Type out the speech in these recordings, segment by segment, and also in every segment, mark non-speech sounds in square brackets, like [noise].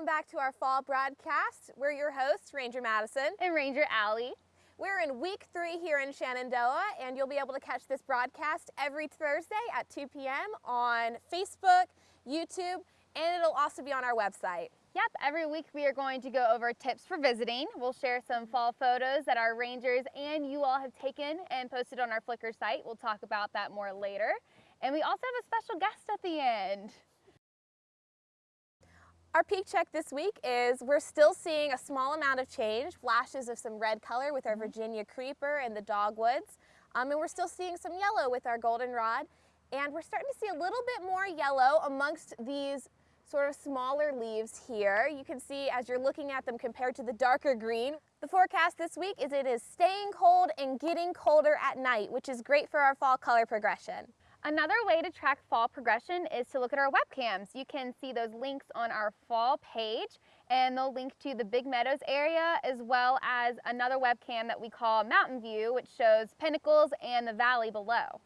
welcome back to our fall broadcast. We're your hosts, Ranger Madison. And Ranger Allie. We're in week three here in Shenandoah, and you'll be able to catch this broadcast every Thursday at 2 p.m. on Facebook, YouTube, and it'll also be on our website. Yep, every week we are going to go over tips for visiting. We'll share some fall photos that our rangers and you all have taken and posted on our Flickr site. We'll talk about that more later. And we also have a special guest at the end. Our peak check this week is we're still seeing a small amount of change, flashes of some red color with our mm-hmm. Virginia creeper and the dogwoods. Um, and we're still seeing some yellow with our goldenrod. And we're starting to see a little bit more yellow amongst these sort of smaller leaves here. You can see as you're looking at them compared to the darker green. The forecast this week is it is staying cold and getting colder at night, which is great for our fall color progression. Another way to track fall progression is to look at our webcams. You can see those links on our fall page and they'll link to the Big Meadows area as well as another webcam that we call Mountain View which shows pinnacles and the valley below.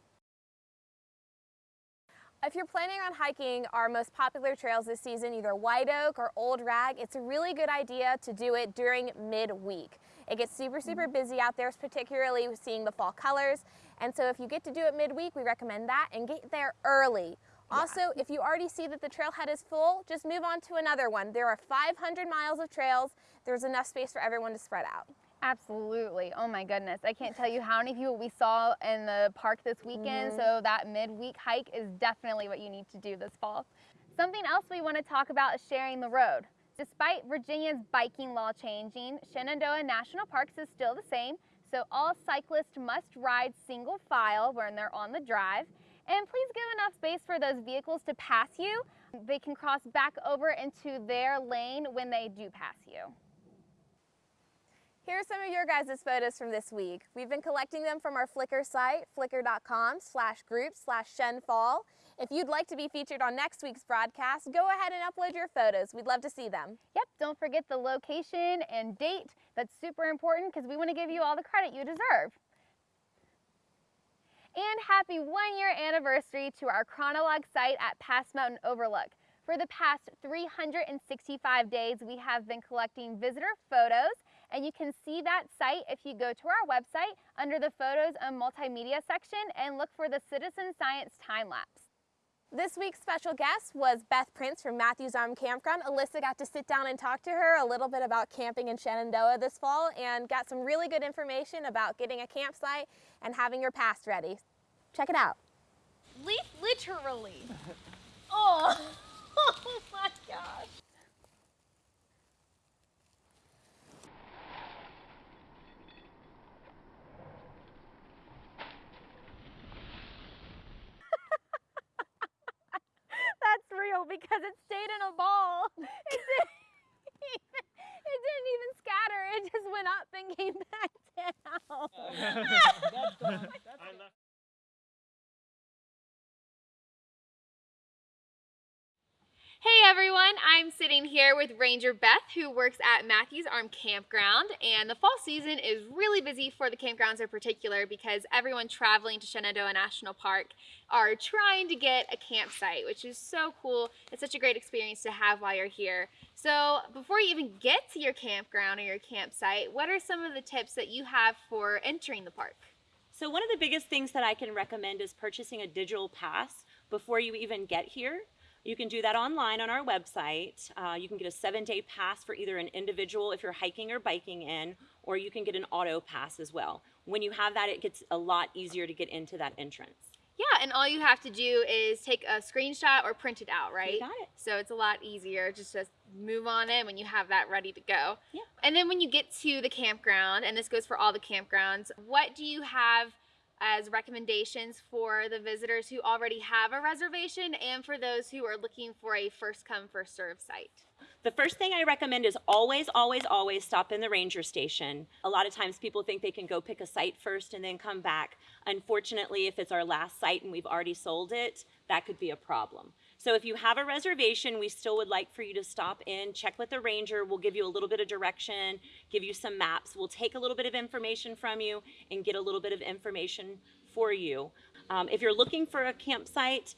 If you're planning on hiking our most popular trails this season, either White Oak or Old Rag, it's a really good idea to do it during midweek. It gets super, super mm-hmm. busy out there, particularly seeing the fall colors. And so if you get to do it midweek, we recommend that and get there early. Also, yeah. if you already see that the trailhead is full, just move on to another one. There are 500 miles of trails. There's enough space for everyone to spread out. Absolutely. Oh my goodness. I can't tell you how many people we saw in the park this weekend. Mm -hmm. So that midweek hike is definitely what you need to do this fall. Something else we want to talk about is sharing the road. Despite Virginia's biking law changing, Shenandoah National Parks is still the same. So all cyclists must ride single file when they're on the drive. And please give enough space for those vehicles to pass you. They can cross back over into their lane when they do pass you. Here are some of your guys' photos from this week. We've been collecting them from our Flickr site, flickr.com slash group slash shenfall. If you'd like to be featured on next week's broadcast, go ahead and upload your photos. We'd love to see them. Yep, don't forget the location and date. That's super important because we want to give you all the credit you deserve. And happy one year anniversary to our Chronolog site at Pass Mountain Overlook. For the past 365 days, we have been collecting visitor photos and you can see that site if you go to our website under the Photos and Multimedia section and look for the Citizen Science Time Lapse. This week's special guest was Beth Prince from Mathews Arm Campground. Alyssa got to sit down and talk to her a little bit about camping in Shenandoah this fall and got some really good information about getting a campsite and having your pass ready. Check it out. Literally. [laughs] oh, [laughs] oh my gosh. Because it stayed in a ball. [laughs] It didn't, even, it didn't even scatter. It just went up and came back down. [laughs] Hey everyone, I'm sitting here with Ranger Beth who works at Mathews Arm Campground and the fall season is really busy for the campgrounds in particular because everyone traveling to Shenandoah National Park are trying to get a campsite which is so cool. It's such a great experience to have while you're here. So before you even get to your campground or your campsite, what are some of the tips that you have for entering the park? So one of the biggest things that I can recommend is purchasing a digital pass before you even get here. You can do that online on our website. Uh, you can get a seven day pass for either an individual if you're hiking or biking in, or you can get an auto pass as well. When you have that, it gets a lot easier to get into that entrance. Yeah, and all you have to do is take a screenshot or print it out, right? You got it. So it's a lot easier just to move on in when you have that ready to go. Yeah. And then when you get to the campground, and this goes for all the campgrounds, what do you have as recommendations for the visitors who already have a reservation and for those who are looking for a first come first serve site. The first thing I recommend is always, always, always stop in the ranger station. A lot of times people think they can go pick a site first and then come back. Unfortunately, if it's our last site and we've already sold it, that could be a problem. So if you have a reservation, we still would like for you to stop in, check with the ranger. We'll give you a little bit of direction, give you some maps. We'll take a little bit of information from you and get a little bit of information for you. Um, if you're looking for a campsite,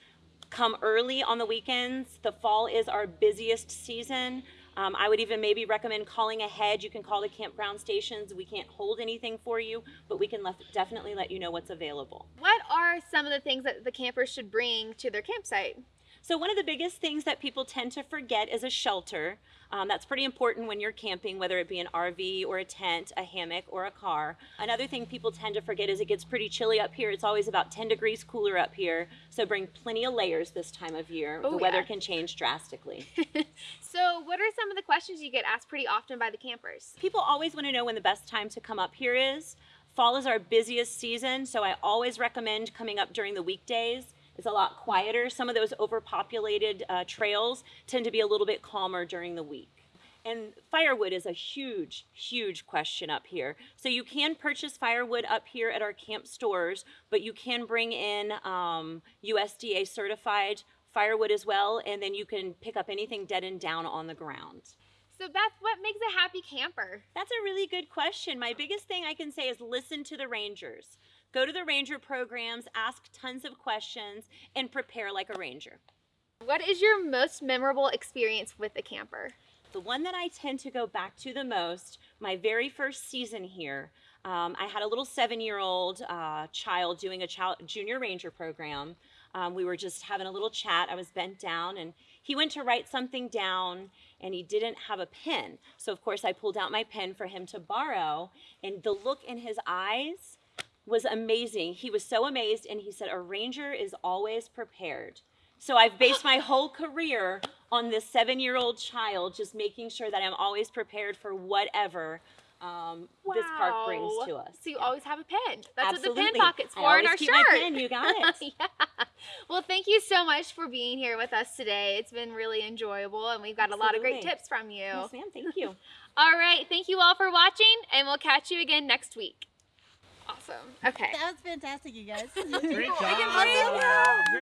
come early on the weekends. The fall is our busiest season. Um, I would even maybe recommend calling ahead. You can call the campground stations. We can't hold anything for you, but we can definitely let you know what's available. What are some of the things that the campers should bring to their campsite? So one of the biggest things that people tend to forget is a shelter. Um, that's pretty important when you're camping, whether it be an RV or a tent, a hammock, or a car. Another thing people tend to forget is it gets pretty chilly up here. It's always about 10 degrees cooler up here. So bring plenty of layers this time of year. Oh, the weather yeah. can change drastically. [laughs] So, what are some of the questions you get asked pretty often by the campers? People always want to know when the best time to come up here is. Fall is our busiest season, so I always recommend coming up during the weekdays. It's a lot quieter. Some of those overpopulated uh, trails tend to be a little bit calmer during the week. And firewood is a huge, huge question up here. So you can purchase firewood up here at our camp stores, but you can bring in um, USDA certified firewood as well, and then you can pick up anything dead and down on the ground. So, Beth, what makes a happy camper. That's a really good question. My biggest thing I can say is listen to the rangers. Go to the ranger programs, ask tons of questions, and prepare like a ranger. What is your most memorable experience with a camper? The one that I tend to go back to the most, my very first season here, um, I had a little seven year old uh, child doing a child, junior ranger program. Um, we were just having a little chat. I was bent down and he went to write something down and he didn't have a pen. So, of course, I pulled out my pen for him to borrow. And the look in his eyes was amazing. He was so amazed and he said, A ranger is always prepared. So I've based my whole career on this seven year old child, just making sure that I'm always prepared for whatever um, this park brings to us. So, you always have a pen. That's what the Absolutely. pen pocket's I for in our keep shirt. my pen, you got [laughs] it. yeah. Well, thank you so much for being here with us today. It's been really enjoyable, and we've got a lot of great tips from you. Yes, ma'am. Thank you. [laughs] All right. Thank you all for watching, and we'll catch you again next week. Awesome. Okay. That was fantastic, you guys. Great I can job.